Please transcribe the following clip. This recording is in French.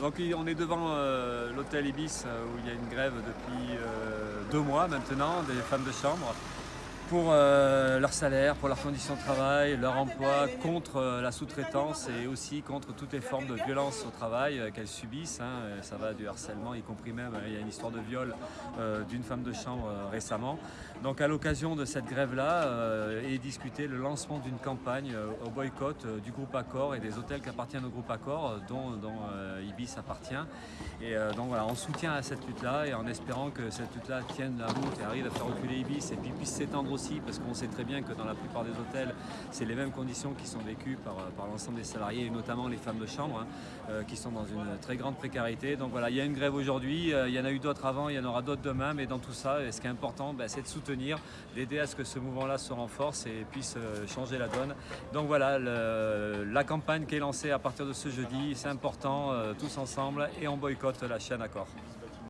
Donc on est devant euh, l'hôtel Ibis euh, où il y a une grève depuis euh, deux mois maintenant des femmes de chambre pour leur salaire, pour leurs conditions de travail, leur emploi, contre la sous-traitance et aussi contre toutes les formes de violence au travail qu'elles subissent. Hein. Ça va du harcèlement, y compris même, il y a une histoire de viol d'une femme de chambre récemment. Donc à l'occasion de cette grève-là, est discuté le lancement d'une campagne au boycott du groupe Accor et des hôtels qui appartiennent au groupe Accor, dont, dont appartient. Et euh, donc voilà, on soutient à cette lutte-là et en espérant que cette lutte-là tienne la route et arrive à faire reculer Ibis et puis puisse s'étendre aussi parce qu'on sait très bien que dans la plupart des hôtels, c'est les mêmes conditions qui sont vécues par, euh, par l'ensemble des salariés et notamment les femmes de chambre hein, euh, qui sont dans une très grande précarité. Donc voilà, il y a une grève aujourd'hui, il y en a eu d'autres avant, il y en aura d'autres demain, mais dans tout ça, ce qui est important, ben, c'est de soutenir, d'aider à ce que ce mouvement-là se renforce et puisse changer la donne. Donc voilà, la campagne qui est lancée à partir de ce jeudi, c'est important, ensemble, et on boycotte la chaîne Accor.